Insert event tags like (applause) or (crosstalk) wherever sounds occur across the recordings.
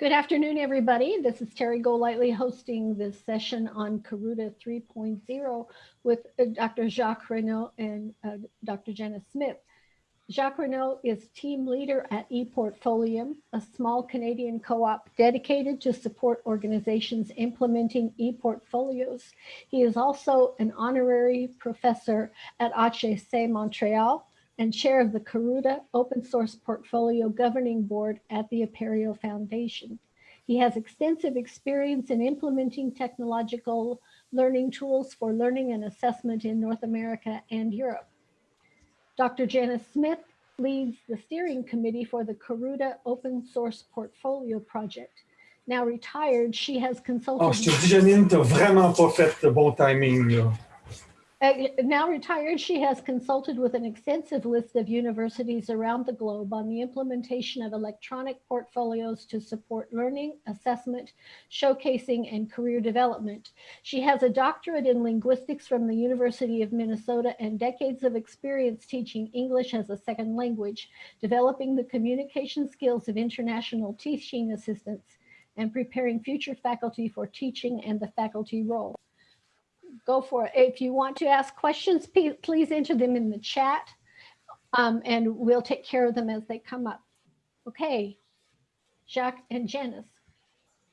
Good afternoon, everybody. This is Terry Golightly hosting this session on Karuta 3.0 with uh, Dr. Jacques Raynauld and uh, Dr. Jenna Smith. Jacques Raynauld is team leader at ePortfolium, a small Canadian co-op dedicated to support organizations implementing ePortfolios. He is also an honorary professor at HEC Montreal and chair of the Karuta Open Source Portfolio Governing Board at the Apereo Foundation. He has extensive experience in implementing technological learning tools for learning and assessment in North America and Europe. Dr. Janice Smith leads the steering committee for the Karuta Open Source Portfolio Project. Now retired, she has consulted. Oh, Janine, vraiment pas fait de bon timing. Now retired, she has consulted with an extensive list of universities around the globe on the implementation of electronic portfolios to support learning, assessment, showcasing, and career development. She has a doctorate in linguistics from the University of Minnesota and decades of experience teaching English as a second language, developing the communication skills of international teaching assistants, and preparing future faculty for teaching and the faculty role go for it. If you want to ask questions, please enter them in the chat um, and we'll take care of them as they come up. Okay, Jacques and Janice.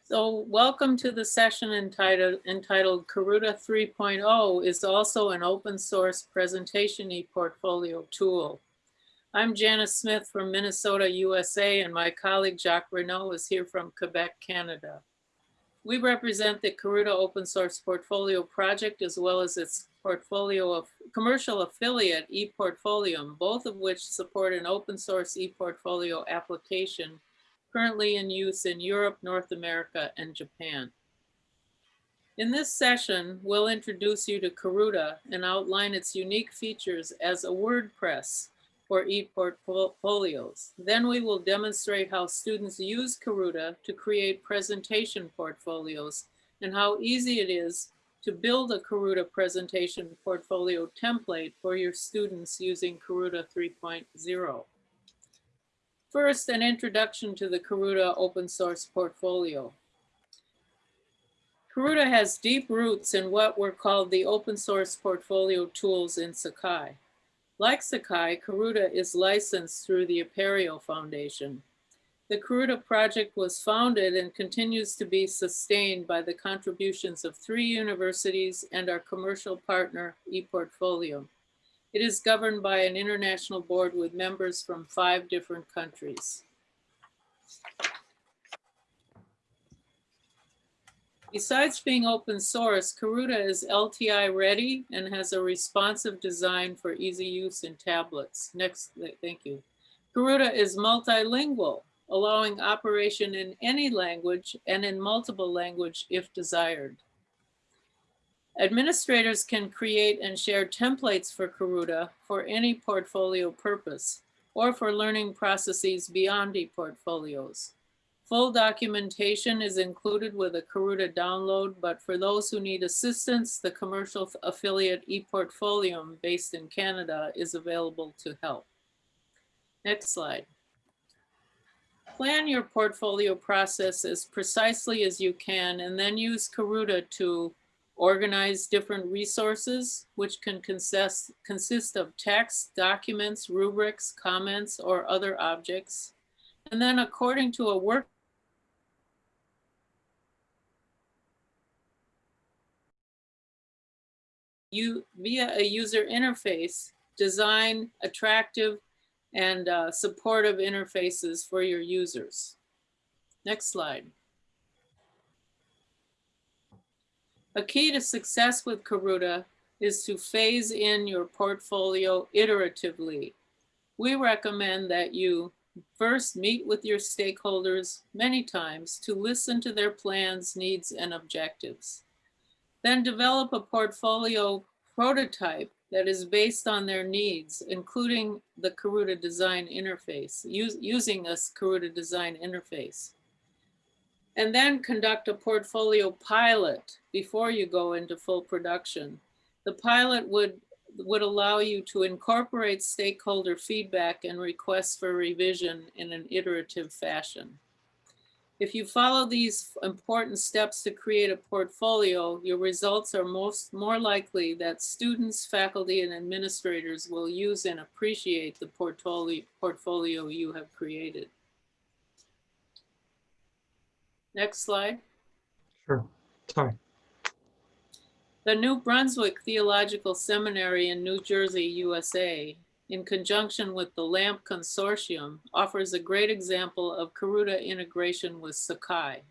So welcome to the session entitled, entitled Karuta 3.0 is also an open source presentation e-portfolio tool. I'm Janice Smith from Minnesota, USA, and my colleague Jacques Raynauld is here from Quebec, Canada. We represent the Karuta open source portfolio project as well as its portfolio of commercial affiliate ePortfolium, both of which support an open source ePortfolio application currently in use in Europe, North America, and Japan. In this session, we'll introduce you to Karuta and outline its unique features as a WordPress for e-portfolios. Then we will demonstrate how students use Karuta to create presentation portfolios and how easy it is to build a Karuta presentation portfolio template for your students using Karuta 3.0. First, an introduction to the Karuta open source portfolio. Karuta has deep roots in what were called the open source portfolio tools in Sakai. Like Sakai, Karuta is licensed through the Apereo Foundation. The Karuta project was founded and continues to be sustained by the contributions of three universities and our commercial partner, ePortfolium. It is governed by an international board with members from five different countries. Besides being open source, Karuta is LTI ready and has a responsive design for easy use in tablets. Next, thank you. Karuta is multilingual, allowing operation in any language and in multiple language if desired. Administrators can create and share templates for Karuta for any portfolio purpose or for learning processes beyond ePortfolios. Full documentation is included with a Karuta download, but for those who need assistance, the commercial affiliate ePortfolium based in Canada is available to help. Next slide. Plan your portfolio process as precisely as you can and then use Karuta to organize different resources, which can consist, consist of text, documents, rubrics, comments, or other objects. And then according to a work you via a user interface, design attractive and uh, supportive interfaces for your users. Next slide. A key to success with Karuta is to phase in your portfolio iteratively. We recommend that you first meet with your stakeholders many times to listen to their plans, needs, and objectives. Then develop a portfolio prototype that is based on their needs, including the Karuta design interface, use, using this Karuta design interface. And then conduct a portfolio pilot before you go into full production. The pilot would, would allow you to incorporate stakeholder feedback and requests for revision in an iterative fashion. If you follow these important steps to create a portfolio, your results are most more likely that students, faculty, and administrators will use and appreciate the portfolio, portfolio you have created. Next slide. Sure. Sorry. The New Brunswick Theological Seminary in New Jersey, USA, in conjunction with the LAMP Consortium, offers a great example of Karuta integration with Sakai.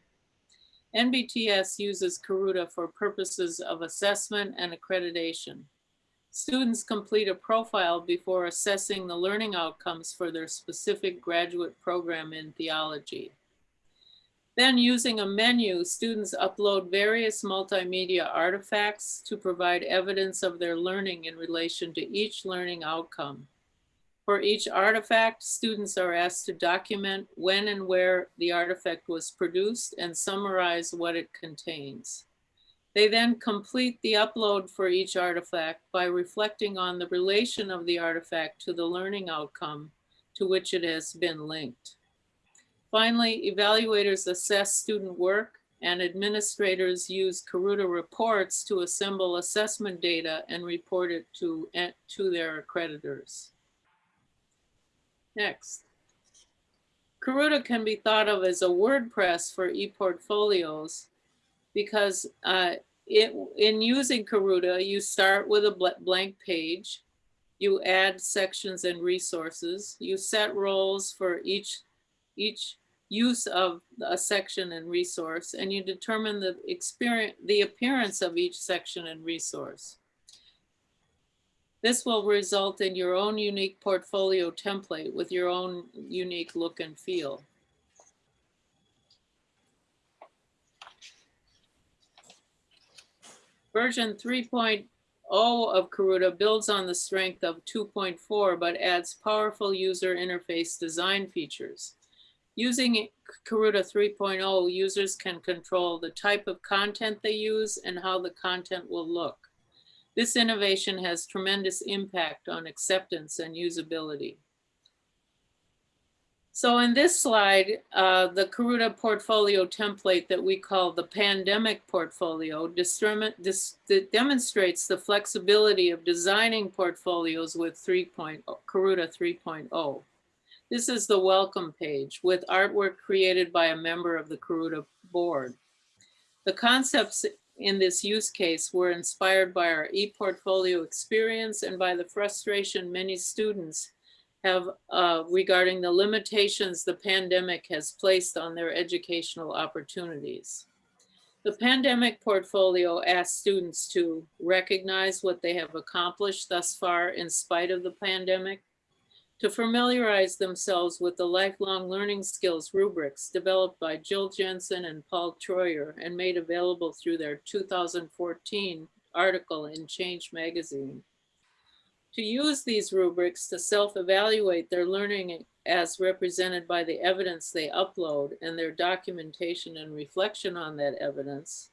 NBTS uses Karuta for purposes of assessment and accreditation. Students complete a profile before assessing the learning outcomes for their specific graduate program in theology. Then using a menu, students upload various multimedia artifacts to provide evidence of their learning in relation to each learning outcome. For each artifact, students are asked to document when and where the artifact was produced and summarize what it contains. They then complete the upload for each artifact by reflecting on the relation of the artifact to the learning outcome to which it has been linked. Finally, evaluators assess student work and administrators use Karuta reports to assemble assessment data and report it to, eh, to their accreditors. Next. Karuta can be thought of as a WordPress for ePortfolios because uh, it, in using Karuta, you start with a blank page, you add sections and resources, you set roles for each each use of a section and resource, and you determine the experience, the appearance of each section and resource. This will result in your own unique portfolio template with your own unique look and feel. Version 3.0 of Karuta builds on the strength of 2.4, but adds powerful user interface design features. Using Karuta 3.0, users can control the type of content they use and how the content will look. This innovation has tremendous impact on acceptance and usability. So in this slide, uh, the Karuta portfolio template that we call the pandemic portfolio demonstrates the flexibility of designing portfolios with 3. Karuta 3.0. This is the welcome page with artwork created by a member of the Karuta board. The concepts in this use case were inspired by our e-portfolio experience and by the frustration many students have uh, regarding the limitations the pandemic has placed on their educational opportunities. The pandemic portfolio asks students to recognize what they have accomplished thus far in spite of the pandemic, to familiarize themselves with the lifelong learning skills rubrics developed by Jill Jensen and Paul Troyer and made available through their 2014 article in Change Magazine. To use these rubrics to self-evaluate their learning as represented by the evidence they upload and their documentation and reflection on that evidence.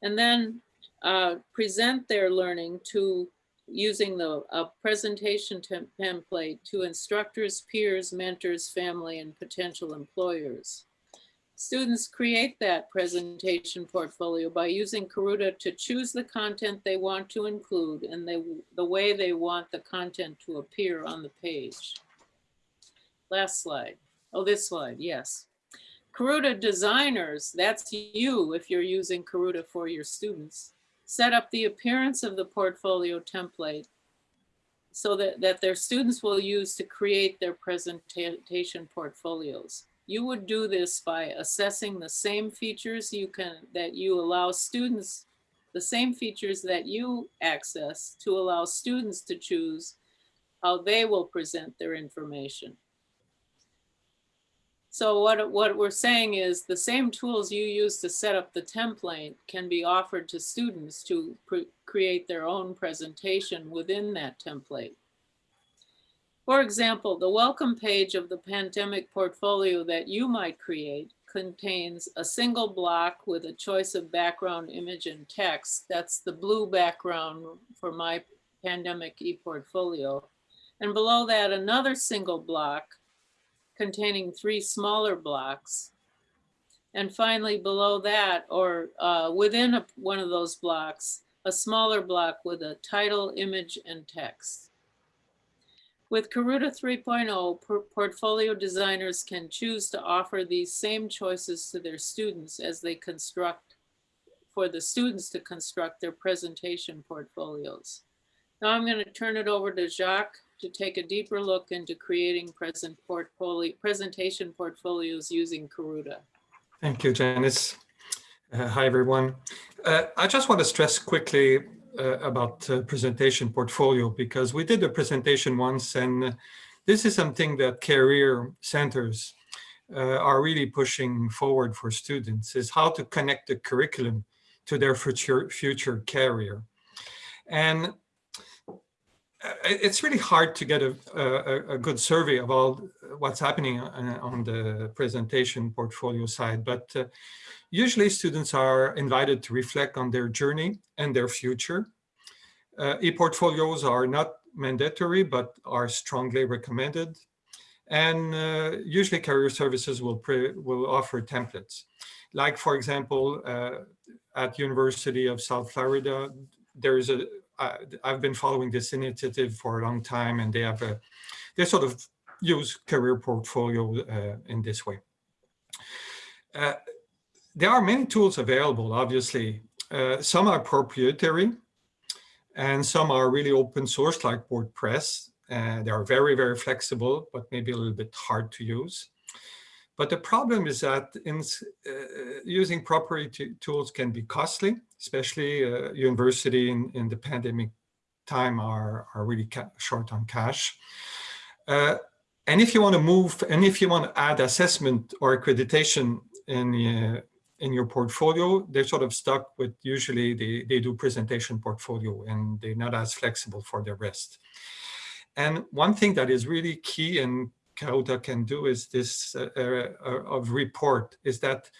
And then uh, present their learning to using the presentation template to instructors, peers, mentors, family, and potential employers. Students create that presentation portfolio by using Karuta to choose the content they want to include and they, the way they want the content to appear on the page. Last slide. Oh, this slide, yes. Karuta designers, that's you if you're using Karuta for your students set up the appearance of the portfolio template so that, that their students will use to create their presentation portfolios. You would do this by assessing the same features you can that you allow students, the same features that you access to allow students to choose how they will present their information. So what, what we're saying is the same tools you use to set up the template can be offered to students to create their own presentation within that template. For example, the welcome page of the pandemic portfolio that you might create contains a single block with a choice of background image and text. That's the blue background for my pandemic e-portfolio. And below that, another single block containing three smaller blocks. And finally, below that, or uh, within a- one of those blocks, a smaller block with a title, image, and text. With Karuta 3.0, por- portfolio designers can choose to offer these same choices to their students as they construct, for the students to construct their presentation portfolios. Now I'm going to turn it over to Jacques to take a deeper look into creating present portfolio, presentation portfolios using Karuta. Thank you, Janice. Uh, hi, everyone. Uh, I just want to stress quickly uh, about presentation portfolio because we did a presentation once and this is something that career centers uh, are really pushing forward for students is how to connect the curriculum to their future, future career. And it's really hard to get a, a, a good survey of all what's happening on, on the presentation portfolio side, but uh, usually students are invited to reflect on their journey and their future. Uh, e-portfolios are not mandatory, but are strongly recommended. And uh, usually career services will, will offer templates. Like for example, uh, at University of South Florida, there's a uh, I've been following this initiative for a long time and they have a, they sort of use career portfolio uh, in this way. Uh, there are many tools available, obviously. Uh, some are proprietary and some are really open source like WordPress. They are very, very flexible, but maybe a little bit hard to use. But the problem is that in, uh, using proprietary tools can be costly, especially uh, university in, in the pandemic time are, are really short on cash. Uh, and if you want to move, and if you want to add assessment or accreditation in, uh, in your portfolio, they're sort of stuck with usually they, they do presentation portfolio and they're not as flexible for the rest. And one thing that is really key and Karuta can do is this uh, uh, of report is that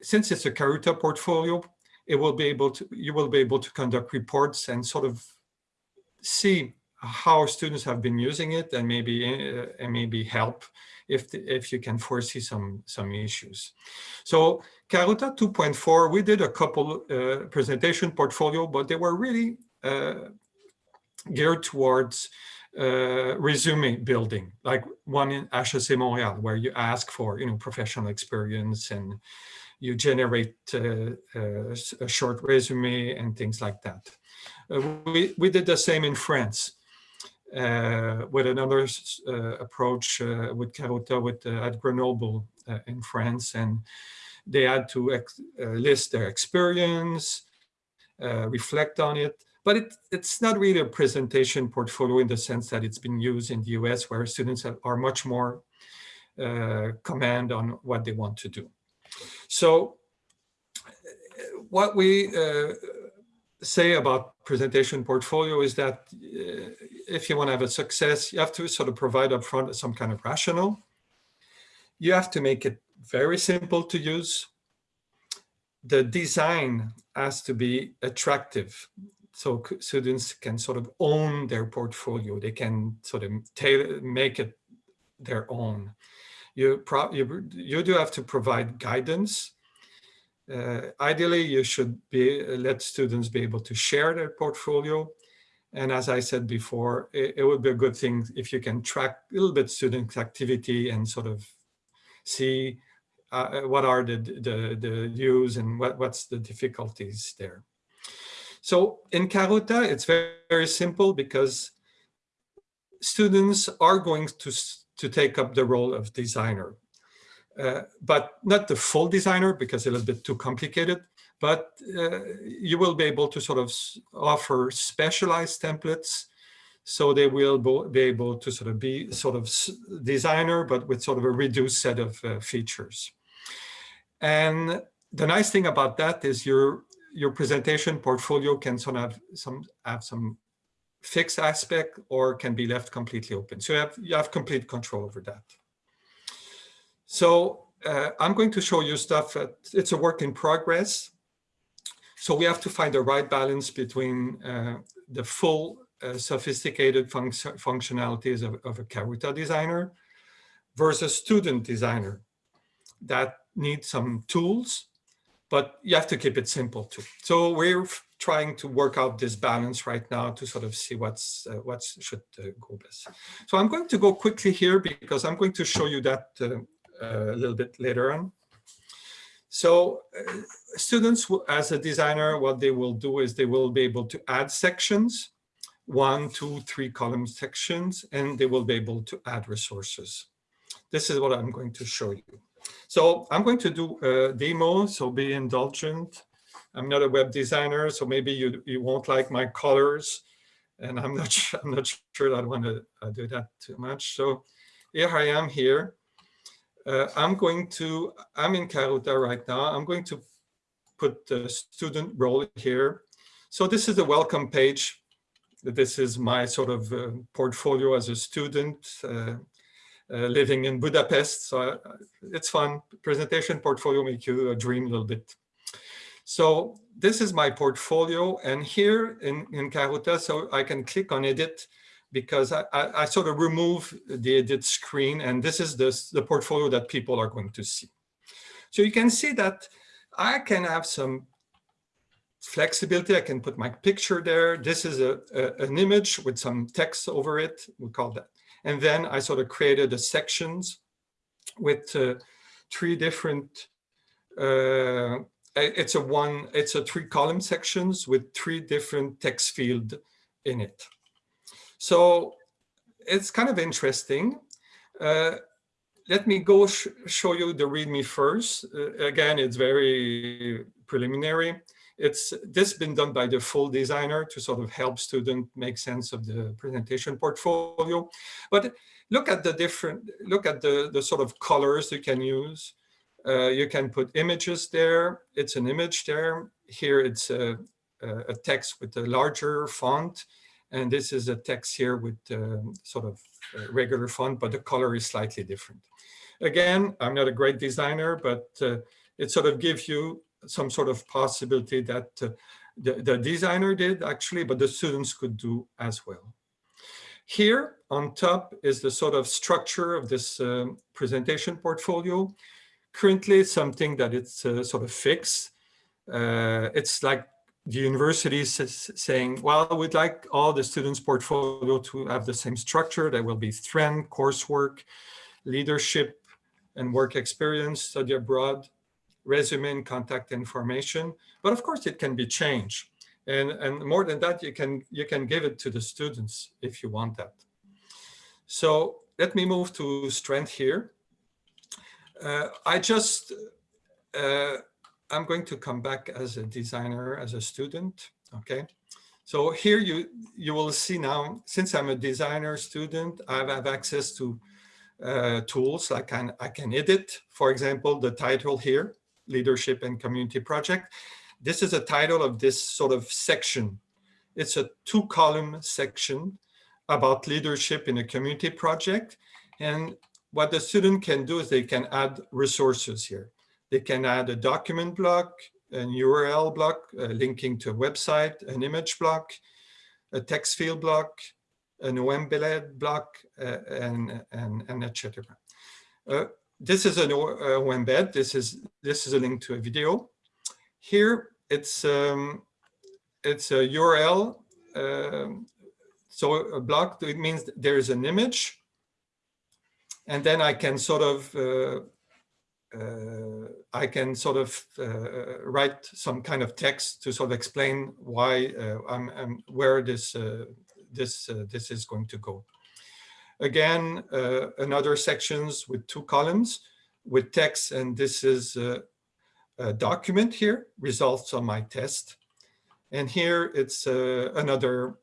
since it's a Karuta portfolio, it will be able to, you will be able to conduct reports and sort of see how students have been using it and maybe uh, and maybe help if the, if you can foresee some some issues. So Karuta 2.4, we did a couple uh, presentation portfolio, but they were really uh, geared towards uh, resume building, like one in HEC Montréal, where you ask for, you know, professional experience and you generate uh, uh, a short resume and things like that. Uh, we, we did the same in France uh, with another uh, approach with Karuta with, at Grenoble in France. And they had to list their experience, reflect on it, but it, it's not really a presentation portfolio in the sense that it's been used in the US where students have, are much more uh, command on what they want to do. So what we uh, say about presentation portfolio is that uh, if you want to have a success, you have to sort of provide upfront some kind of rationale. You have to make it very simple to use. The design has to be attractive so students can sort of own their portfolio. They can sort of tailor, make it their own. You, you, you do have to provide guidance. Uh, ideally, you should be let students be able to share their portfolio. And as I said before, it, it would be a good thing if you can track a little bit students' activity and sort of see uh, what are the, the, the and what, what's the difficulties there. So in Karuta, it's very, very simple because students are going to, to take up the role of designer, uh, but not the full designer because it's a little bit too complicated, but uh, you will be able to sort of offer specialized templates so they will be able to sort of be sort of designer, but with sort of a reduced set of uh, features. And the nice thing about that is you're your presentation portfolio can sort of some have some fixed aspect or can be left completely open. So you have, you have complete control over that. So uh, I'm going to show you stuff. It's a work in progress. So we have to find the right balance between uh, the full uh, sophisticated fun functionalities of, of, a Karuta designer versus student designer that need some tools, but you have to keep it simple too. So we're trying to work out this balance right now to sort of see what's uh, what should uh, go best. So I'm going to go quickly here because I'm going to show you that uh, a little bit later on. So uh, students, as a designer, what they will do is they will be able to add sections, one, two, three column sections, and they will be able to add resources. This is what I'm going to show you. So I'm going to do a demo, so be indulgent. I'm not a web designer, so maybe you, you won't like my colors, and I'm not, (laughs) I'm not sure I'd want to uh, do that too much. So here I am here. Uh, I'm going to, I'm in Karuta right now. I'm going to put the student role here. So this is the welcome page. This is my sort of uh, portfolio as a student uh, living in Budapest. So uh, it's fun. Presentation portfolio make you dream a little bit. So this is my portfolio. And here in, in Karuta, so I can click on edit because I, I, I, sort of remove the edit screen and this is this, the portfolio that people are going to see. So you can see that I can have some flexibility. I can put my picture there. This is a, a, an image with some text over it. We call that. And then I sort of created the sections with uh, three different, uh, it's a one, it's a three column sections with three different text field in it. So it's kind of interesting. Uh, let me go sh show you the README first. Uh, again, it's very preliminary. It's this been done by the full designer to sort of help student make sense of the presentation portfolio. But look at the different, look at the, the sort of colors you can use. Uh, you can put images there. It's an image there. Here it's a, a text with a larger font. And this is a text here with um, sort of regular font, but the color is slightly different. Again, I'm not a great designer, but uh, it sort of gives you some sort of possibility that uh, the, the designer did actually, but the students could do as well. Here on top is the sort of structure of this um, presentation portfolio. Currently, something that it's uh, sort of fixed. Uh, it's like the university is saying, well, we'd like all the students' portfolio to have the same structure. There will be strength, coursework, leadership and work experience, study abroad, resume and contact information. But of course, it can be changed. And, and more than that, you can, you can give it to the students if you want that. So let me move to strength here. Uh, I just uh, I'm going to come back as a designer, as a student. Okay. So here you, you will see now, since I'm a designer student, I have access to uh, tools. I can, I can edit, for example, the title here, Leadership and Community Project. This is a title of this sort of section. It's a two column section about leadership in a community project. And what the student can do is they can add resources here. They can add a document block, an URL block linking to a website, an image block, a text field block, an embed block, uh, and, and, and etc. Uh, this is an embed. This is this is a link to a video. Here it's um, it's a URL. Um, so a block it means there is an image, and then I can sort of uh, uh, I can sort of uh, write some kind of text to sort of explain why uh, I'm, I'm, where this this this is going to go. Again, another sections with two columns with text, and this is a document here, results on my test. And here it's uh, another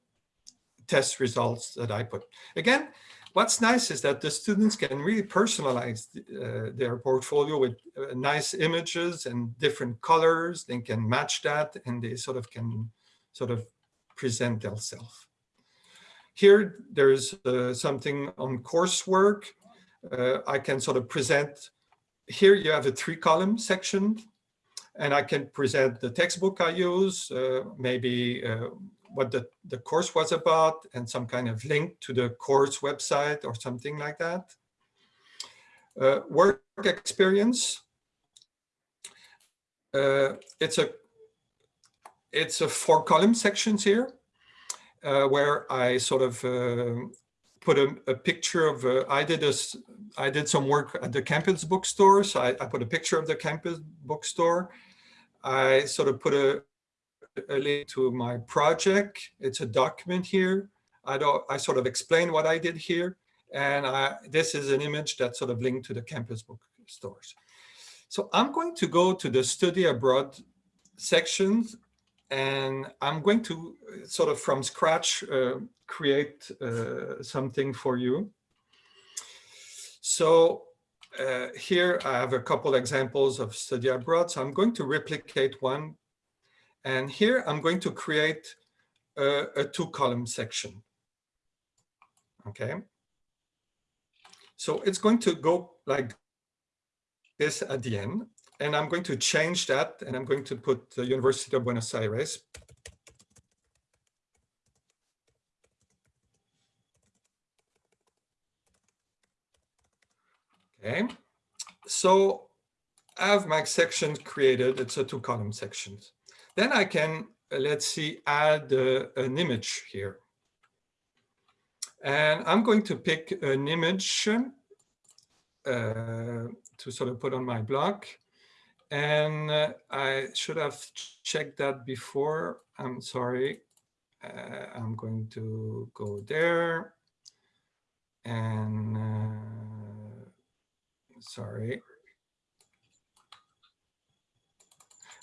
test results that I put. Again, what's nice is that the students can really personalize uh, their portfolio with uh, nice images and different colors. They can match that and they sort of can sort of present themselves. Here, there's uh, something on coursework. Uh, I can sort of present, here you have a three column section and I can present the textbook I use, uh, maybe uh, what the, the course was about and some kind of link to the course website or something like that. Uh, work experience, uh, it's a it's a four column sections here where I sort of uh, put a, a, picture of uh, I did this I did some work at the campus bookstore. So I, I, put a picture of the campus bookstore. I sort of put a, a link to my project. It's a document here. I don't I sort of explain what I did here. And I, this is an image that's sort of linked to the campus bookstores. So I'm going to go to the study abroad sections and I'm going to uh, sort of from scratch uh, create uh, something for you. So uh, here I have a couple examples of study abroad. So I'm going to replicate one. And here I'm going to create a, a two column section. Okay. So it's going to go like this at the end and I'm going to change that and I'm going to put the University of Buenos Aires. Okay, so I have my section created. It's a two column section. Then I can, uh, let's see, add uh, an image here. And I'm going to pick an image uh, to sort of put on my block. And uh, I should have checked that before. I'm sorry. Uh, I'm going to go there. And uh, sorry.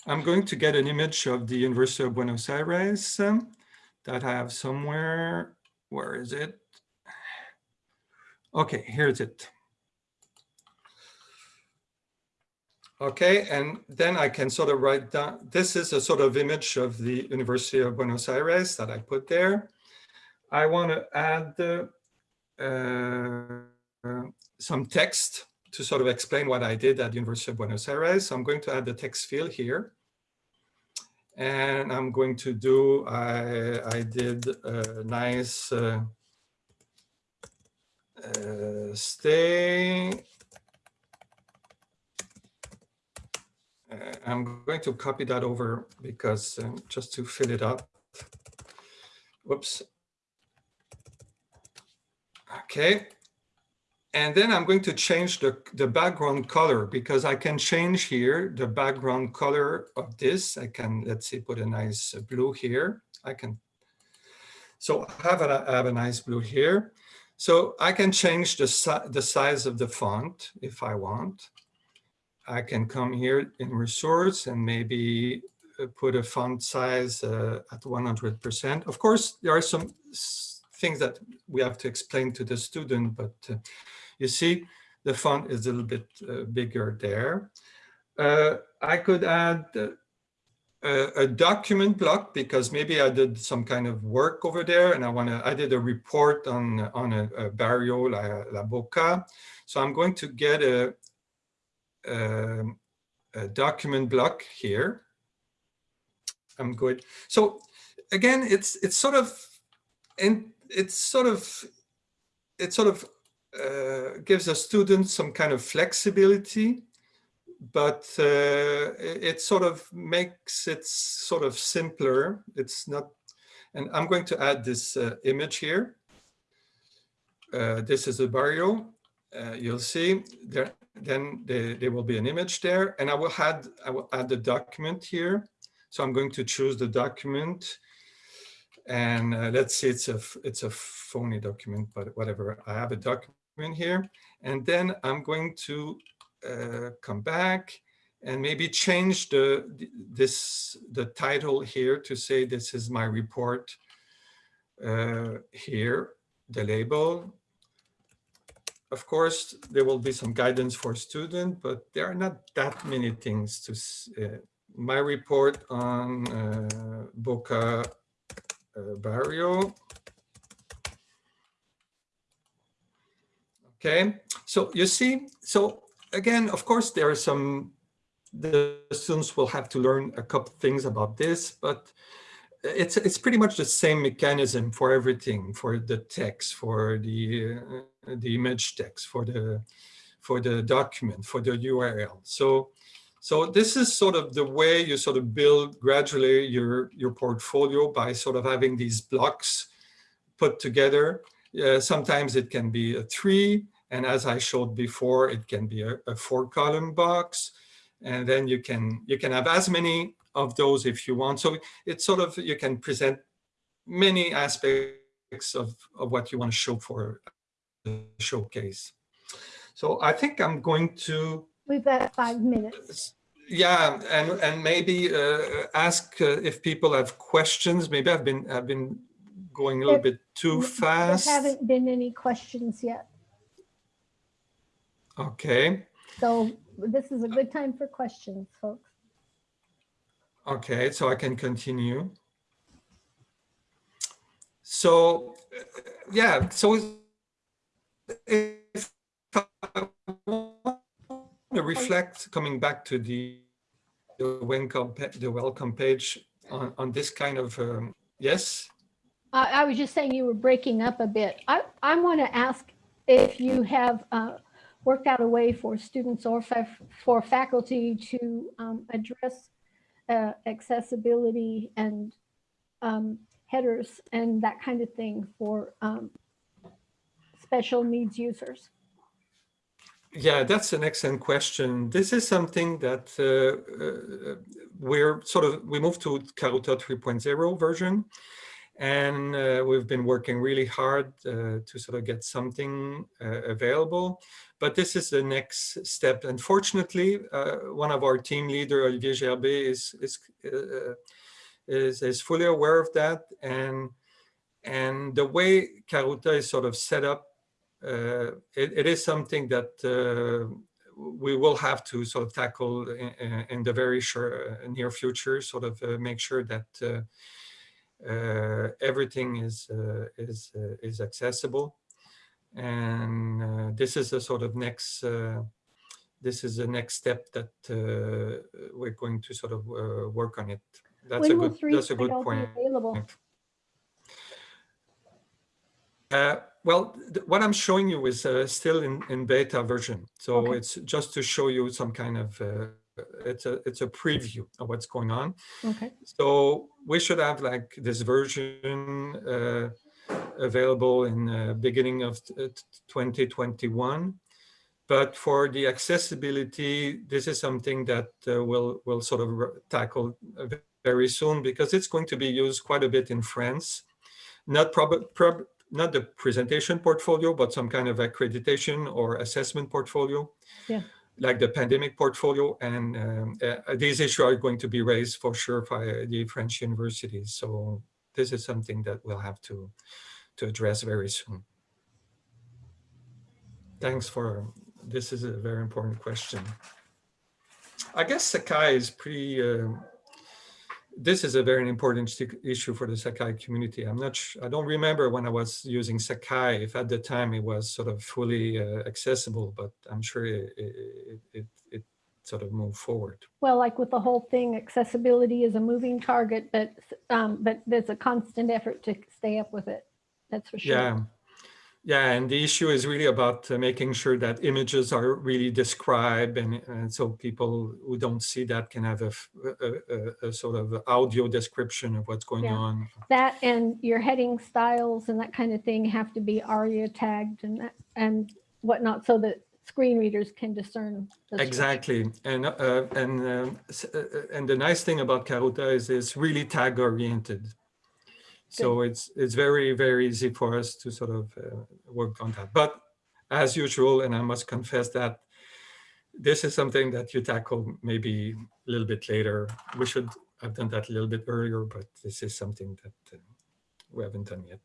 I'm going to get an image of the University of Buenos Aires um, that I have somewhere. Where is it? Okay, here's it. Okay, and then I can sort of write down, this is a sort of image of the University of Buenos Aires that I put there. I want to add uh, some text to sort of explain what I did at the University of Buenos Aires. So I'm going to add the text field here. And I'm going to do, I, I did a nice uh, uh, stay Uh, I'm going to copy that over because um, just to fill it up. Whoops. Okay. And then I'm going to change the, the background color because I can change here the background color of this. I can, let's see, put a nice blue here. I can, so I have a, I have a nice blue here. So I can change the, si the size of the font if I want. I can come here in resource and maybe uh, put a font size uh, at 100%. Of course, there are some things that we have to explain to the student, but uh, you see the font is a little bit uh, bigger there. Uh, I could add uh, a, a, document block because maybe I did some kind of work over there and I want to, I did a report on, on a, a barrio, La, La Boca. So I'm going to get a, um, a document block here. I'm good. So again, it's it's sort of and it's sort of it sort of uh, gives a student some kind of flexibility, but uh, it sort of makes it sort of simpler. It's not, and I'm going to add this uh, image here. Uh, this is a barrio. Uh, you'll see there then there, will be an image there and I will add I will add the document here. So I'm going to choose the document and uh, let's say it's a it's a phony document, but whatever. I have a document here and then I'm going to uh, come back and maybe change the this the title here to say this is my report uh, here, the label, of course, there will be some guidance for student, but there are not that many things to uh, my report on uh, Boca uh, Barrio. Okay, so you see, so again, of course, there are some, the students will have to learn a couple things about this, but it's it's pretty much the same mechanism for everything for the text for the uh, the image text for the for the document for the url so So this is sort of the way you sort of build gradually your, your portfolio by sort of having these blocks put together. Uh, sometimes it can be a three, and as I showed before, it can be a, a four column box. And then you can, you can have as many of those if you want. So it's sort of, you can present many aspects of, of what you want to show for the showcase. So I think I'm going to, We've got five minutes. yeah, and and maybe uh, ask uh, if people have questions. Maybe I've been I've been going a little There- bit too fast. There haven't been any questions yet. Okay, So this is a good time for questions, folks. Okay, so I can continue. So, yeah, so if I want to reflect, coming back to the the welcome the welcome page on on this kind of um, yes. I, I was just saying you were breaking up a bit. I, I want to ask if you have uh, worked out a way for students or fa- for faculty to um, address uh, accessibility and um, headers and that kind of thing for um, special needs users. Yeah, that's an excellent question. This is something that uh, uh, we're sort of, we moved to Karuta 3.0 version, and uh, we've been working really hard uh, to sort of get something uh, available. But this is the next step. Unfortunately, uh, one of our team leader, Olivier Gerbé, is, is, uh, is, is fully aware of that. And, and the way Karuta is sort of set up it, it is something that we will have to sort of tackle in, in the very uh, near future, sort of uh, make sure that uh, everything is uh, is uh, is accessible. And uh, this is a sort of next. Uh, this is the next step that uh, we're going to sort of uh, work on it. That's a When will good. That's a good point. Available. Uh, well, what I'm showing you is uh, still in, in beta version. So Okay. it's just to show you some kind of, uh, it's a it's a preview of what's going on. Okay. So we should have like this version uh, available in uh, beginning of uh, t- 2021. But for the accessibility, this is something that uh, we'll, we'll sort of tackle very soon because it's going to be used quite a bit in France. Not prob- prob- not the presentation portfolio, but some kind of accreditation or assessment portfolio. Yeah. Like the pandemic portfolio. And um, uh, these issues are going to be raised for sure by the French universities. So this is something that we'll have to, to address very soon. Thanks for, this is a very important question. I guess Sakai is pretty, uh, this is a very important issue for the Sakai community. I'm not, I don't remember when I was using Sakai, if at the time it was sort of fully uh, accessible, but I'm sure it, it, it, it sort of moved forward. Well, like with the whole thing, accessibility is a moving target, but, um, but there's a constant effort to stay up with it. That's for sure. Yeah. Yeah, and the issue is really about uh, making sure that images are really described, and, and so people who don't see that can have a, f- a- a- a sort of audio description of what's going Yeah. on. That and your heading styles and that kind of thing have to be ARIA tagged and that, and whatnot, so that screen readers can discern. Exactly, and uh, and um, uh, uh, and the nice thing about Karuta is it's really tag oriented. So it's it's very very easy for us to sort of uh, work on that. But as usual, and I must confess that this is something that you tackle maybe a little bit later. We should have done that a little bit earlier, but this is something that uh, we haven't done yet.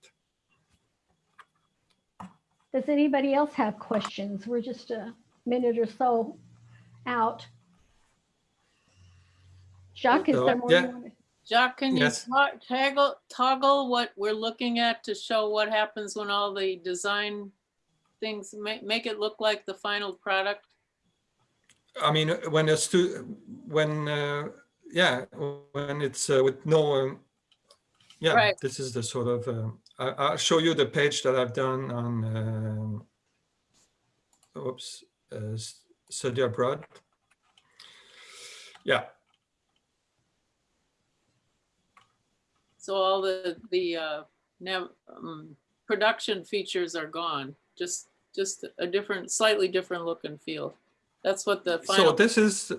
Does anybody else have questions? We're just a minute or so out. Jacques, is there more? you yeah. Jacques, can you Yes. to- toggle, toggle what we're looking at to show what happens when all the design things, make, make it look like the final product? I mean, when a stu, when, uh, yeah, when it's uh, with no, um, yeah, Right. this is the sort of, um, I, I'll show you the page that I've done on, um, oops, uh, s- study abroad. Yeah, So all the, the, uh, um, production features are gone, just, just a different, slightly different look and feel. That's what the so this is,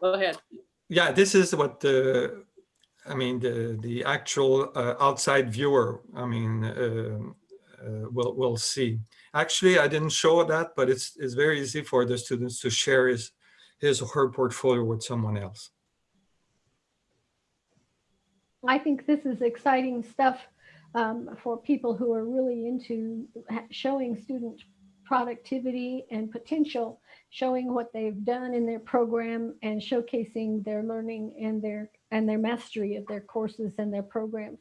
go ahead. yeah, this is what the, I mean, the, the actual uh, outside viewer, I mean, um, uh, will, will see. Actually, I didn't show that, but it's, it's very easy for the students to share his, his or her portfolio with someone else. I think this is exciting stuff um, for people who are really into showing student productivity and potential, showing what they've done in their program and showcasing their learning and their and their mastery of their courses and their programs.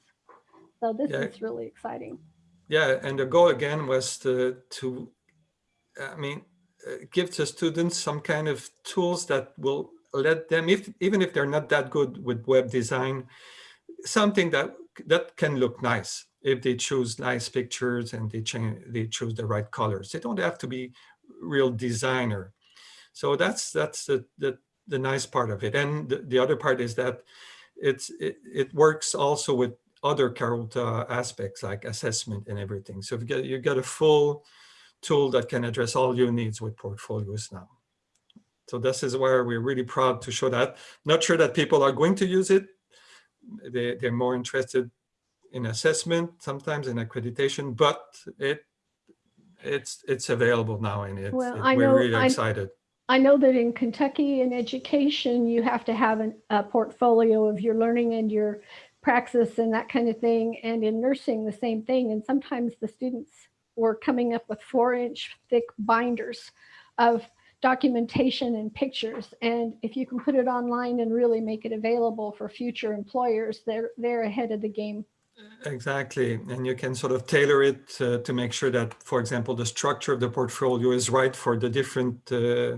So this Yeah. is really exciting. Yeah, and the goal again was to, to I mean, uh, give the students some kind of tools that will let them, if even if they're not that good with web design, something that that can look nice if they choose nice pictures and they change they choose the right colors. They don't have to be real designer. So that's that's the the, the nice part of it. And the, the other part is that it's it, it works also with other Karuta aspects like assessment and everything. So you get you get a full tool that can address all your needs with portfolios now. So this is where we're really proud to show that. Not sure that people are going to use it. They, they're more interested in assessment, sometimes in accreditation, but it it's it's available now and it's, Well, it- I we're know- really I- excited. I know that in Kentucky in education, you have to have an, a portfolio of your learning and your praxis and that kind of thing. And in nursing, the same thing. And sometimes the students were coming up with four inch thick binders of documentation and pictures. And if you can put it online and really make it available for future employers, they're, they're ahead of the game. Exactly, and you can sort of tailor it uh, to make sure that, for example, the structure of the portfolio is right for the different uh,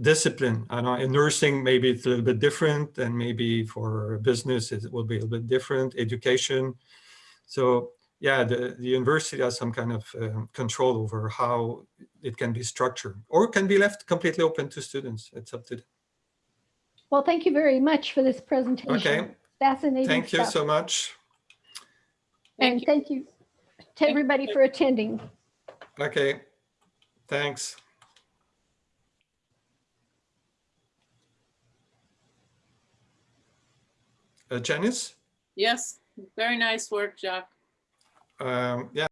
discipline. I know in nursing, maybe it's a little bit different, and maybe for business it will be a little bit different. Education, so yeah, the, the university has some kind of um, control over how it can be structured, or can be left completely open to students. It's up to them. Well, thank you very much for this presentation. Okay, Fascinating thank you so much. Thank And you. thank you to everybody for attending. Okay, thanks. Uh, Janice? Yes, very nice work, Jacques. Um, yeah.